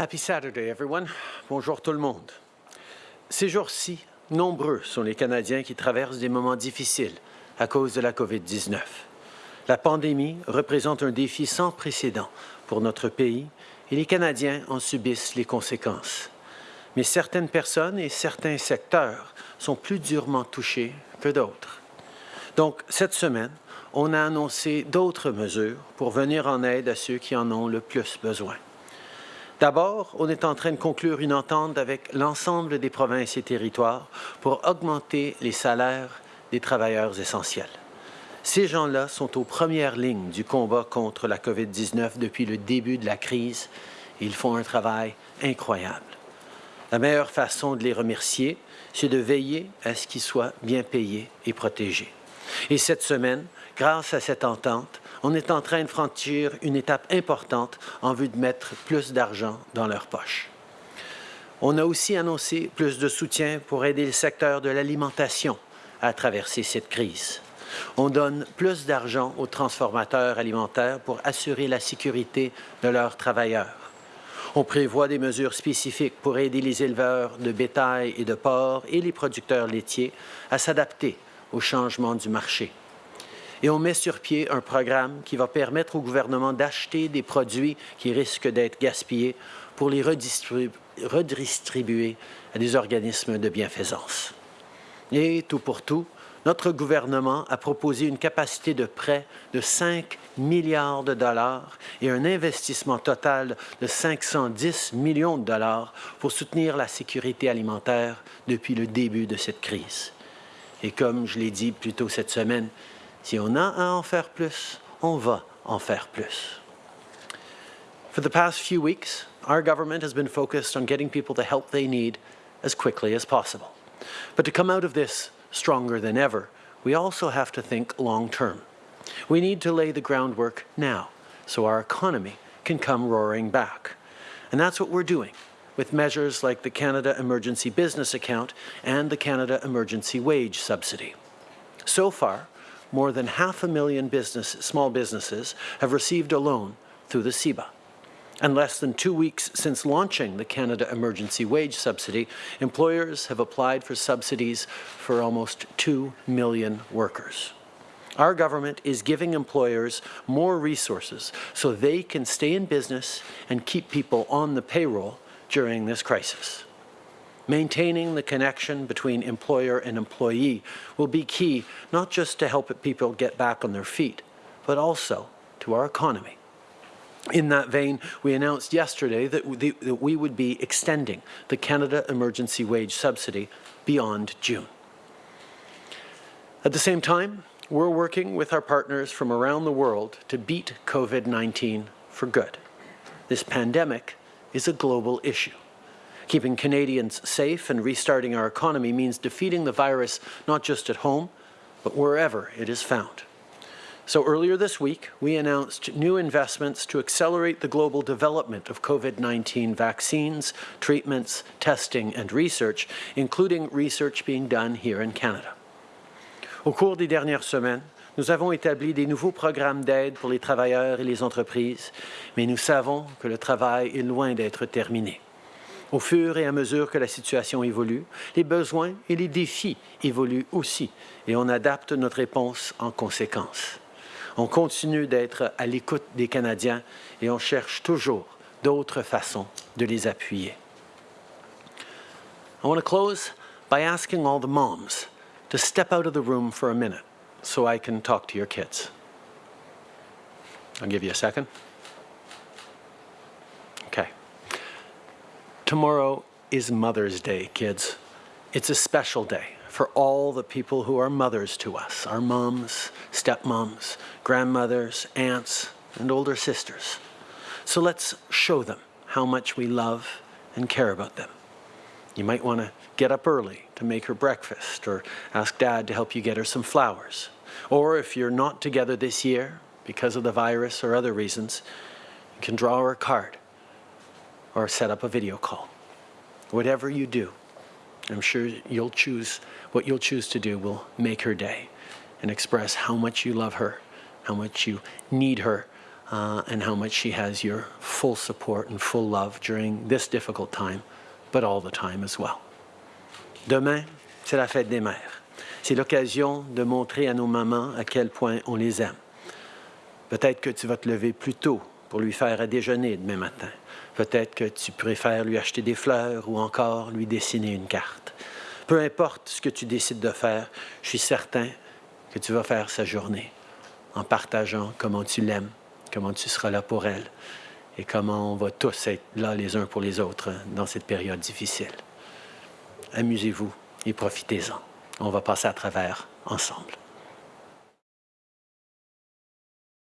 Happy Saturday, everyone. Bonjour tout le monde. Ces jours-ci, nombreux sont les Canadiens qui traversent des moments difficiles à cause de la COVID-19. La pandémie représente un défi sans précédent pour notre pays et les Canadiens en subissent les conséquences. Mais certaines personnes et certains secteurs sont plus durement touchés que d'autres. Donc, cette semaine, on a annoncé d'autres mesures pour venir en aide à ceux qui en ont le plus besoin. D'abord, on est en train de conclure une entente avec l'ensemble des provinces et territoires pour augmenter les salaires des travailleurs essentiels. Ces gens-là sont aux premières lignes du combat contre la COVID-19 depuis le début de la crise ils font un travail incroyable. La meilleure façon de les remercier, c'est de veiller à ce qu'ils soient bien payés et protégés. Et cette semaine, grâce à cette entente, on est en train de franchir une étape importante en vue de mettre plus d'argent dans leur poche. On a aussi annoncé plus de soutien pour aider le secteur de l'alimentation à traverser cette crise. On donne plus d'argent aux transformateurs alimentaires pour assurer la sécurité de leurs travailleurs. On prévoit des mesures spécifiques pour aider les éleveurs de bétail et de porc et les producteurs laitiers à s'adapter au changement du marché et on met sur pied un programme qui va permettre au gouvernement d'acheter des produits qui risquent d'être gaspillés pour les redistribuer à des organismes de bienfaisance. Et tout pour tout, notre gouvernement a proposé une capacité de prêt de 5 milliards de dollars et un investissement total de 510 millions de dollars pour soutenir la sécurité alimentaire depuis le début de cette crise. Et comme je l'ai dit plus tôt cette semaine, Si on a à en faire plus, on va en faire plus. For the past few weeks, our government has been focused on getting people the help they need as quickly as possible. But to come out of this stronger than ever, we also have to think long term. We need to lay the groundwork now so our economy can come roaring back. And that's what we're doing with measures like the Canada Emergency Business Account and the Canada Emergency Wage Subsidy. So far, more than half a million business, small businesses have received a loan through the CEBA. And less than two weeks since launching the Canada Emergency Wage Subsidy, employers have applied for subsidies for almost 2 million workers. Our government is giving employers more resources so they can stay in business and keep people on the payroll during this crisis. Maintaining the connection between employer and employee will be key, not just to help people get back on their feet, but also to our economy. In that vein, we announced yesterday that we would be extending the Canada Emergency Wage Subsidy beyond June. At the same time, we're working with our partners from around the world to beat COVID-19 for good. This pandemic is a global issue. Keeping Canadians safe and restarting our economy means defeating the virus not just at home, but wherever it is found. So earlier this week, we announced new investments to accelerate the global development of COVID-19 vaccines, treatments, testing and research, including research being done here in Canada. Au cours des dernières semaines, nous avons établi des nouveaux programmes d'aide pour les travailleurs et les entreprises, mais nous savons que le travail est loin d'être terminé. Au fur et à mesure que la situation évolue, les besoins et les défis évoluent aussi et on adapte notre réponse en conséquence. On continue d'être à l'écoute des Canadiens et on cherche toujours d'autres façons de les appuyer. I want to close by asking all the moms to step out of the room for a minute so I can talk to your kids. I'll give you a second. Tomorrow is Mother's Day, kids. It's a special day for all the people who are mothers to us, our moms, stepmoms, grandmothers, aunts, and older sisters. So let's show them how much we love and care about them. You might want to get up early to make her breakfast or ask dad to help you get her some flowers. Or if you're not together this year because of the virus or other reasons, you can draw her a card or set up a video call. Whatever you do, I'm sure you'll choose, what you'll choose to do will make her day and express how much you love her, how much you need her uh, and how much she has your full support and full love during this difficult time, but all the time as well. Demain, c'est la fête des mères. C'est l'occasion de montrer à nos mamans à quel point on les aime. Peut-être que tu vas te lever plus tôt pour lui faire à déjeuner demain matin. Peut-être que tu préfères lui acheter des fleurs ou encore lui dessiner une carte. Peu importe ce que tu décides de faire, je suis certain que tu vas faire sa journée en partageant comment tu l'aimes, comment tu seras là pour elle et comment on va tous être là les uns pour les autres dans cette période difficile. Amusez-vous et profitez-en. On va passer à travers ensemble.